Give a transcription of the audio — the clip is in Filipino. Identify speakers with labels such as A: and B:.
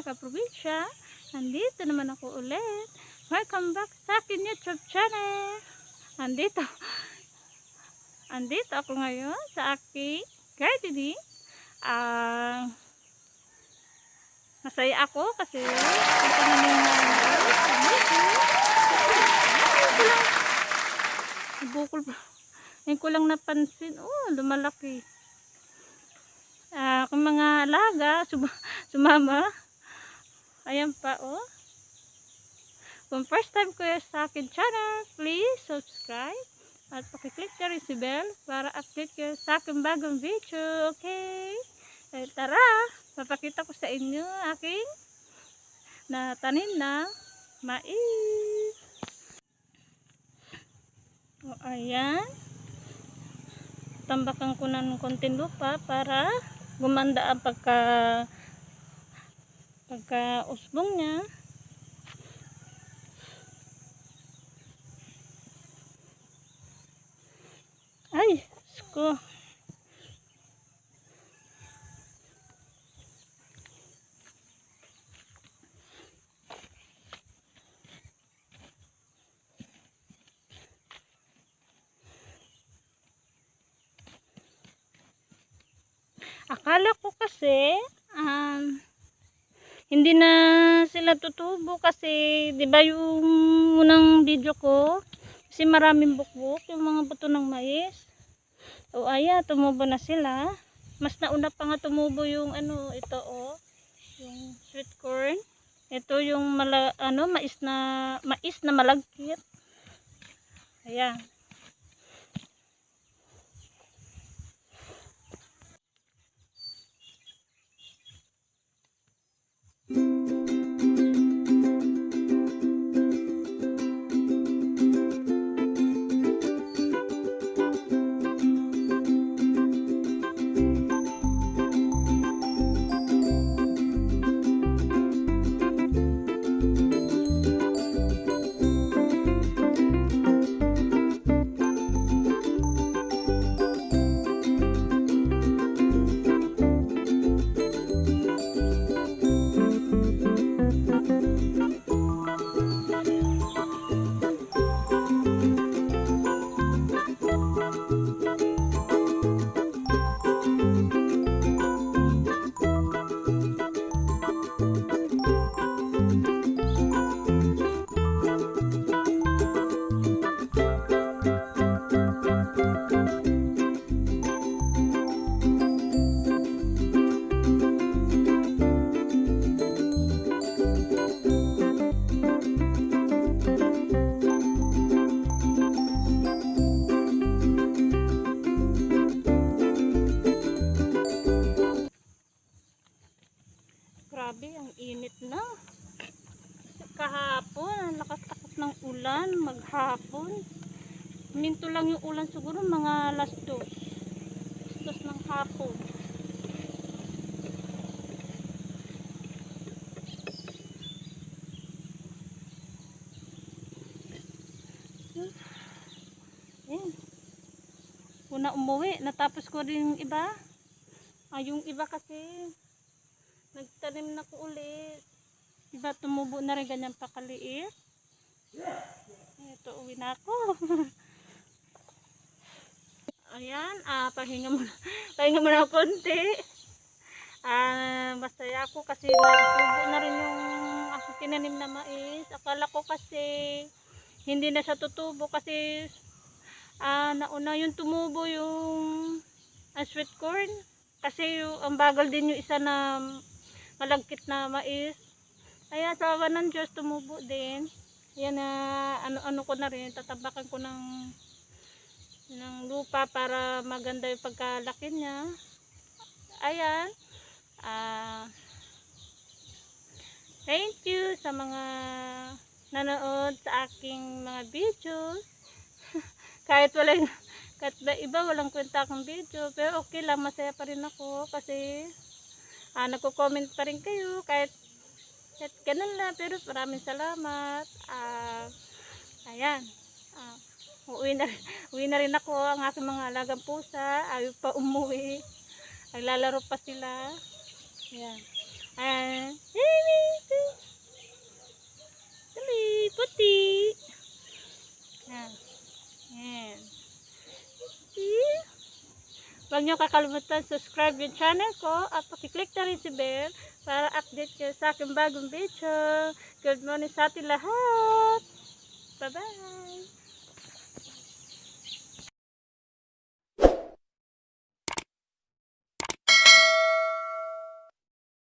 A: kaprobinsya. Nandito naman ako ulit. Welcome back sa akin YouTube channel. Andito. Andito ako ngayon sa aking gardening. Ah, masaya ako kasi ito na yung Bukol pa. Ngayon ko lang napansin. Oh, lumalaki. Ah, kung mga alaga, suma, sumama. Ayan pa, oh. Kung first time ko sa akin channel, please subscribe at pakiclick na rin si bell para update kayo sa aking bagong video. Okay? Eh, tara, papakita ko sa inyo aking na tanim na mais. O, ayan. Tambakan ko na ng konting lupa para gumanda ang pagka pagka usbong niya. Ay, sko. Akala ko kasi um, hindi na sila tutubo kasi 'di ba yung unang video ko kasi maraming bukbuk yung mga buto ng mais. O aya, tumubo na sila. Mas nauna pa nga tumubo yung ano, ito oh, yung sweet corn. Ito yung mala, ano, mais na mais na malagkit. Ayan. Kahapon, ang lakas-lakas ng ulan, maghapon. Minto lang yung ulan siguro, mga dos. Alas dos ng hapon. Ayan. Una umuwi, natapos ko rin yung iba. Ah, yung iba kasi, nagtanim na ko ulit. Diba tumubo na rin ganyan pa kaliit? Ito, uwi na ako. Ayan, ah, pahinga muna, pahinga muna konti. Ah, masaya ako kasi nagtubo na rin yung ako tinanim na mais. Akala ko kasi hindi na siya tutubo kasi ah, nauna yung tumubo yung ah, sweet corn. Kasi yung, ang bagal din yung isa na malagkit na mais. Kaya sa awa ng Diyos tumubo din. Yan na ano-ano ko na rin, tatabakan ko ng ng lupa para maganda yung pagkalaki niya. Ayan. Ah Thank you sa mga nanood sa aking mga videos. kahit wala kahit ba iba walang kwenta akong video, pero okay lang, masaya pa rin ako kasi ah, nagko-comment pa rin kayo kahit kahit ganun lang pero maraming salamat ah ayan ah, uwi na, uwi na rin ako ang aking mga alagang pusa ayaw pa umuwi naglalaro pa sila ayan Ah, baby. Dali, puti. Yan. Yan. Huwag niyo kakalimutan subscribe yung channel ko at pakiclick na rin si bell para update kayo sa aking bagong video. Good morning sa ating lahat. Bye-bye.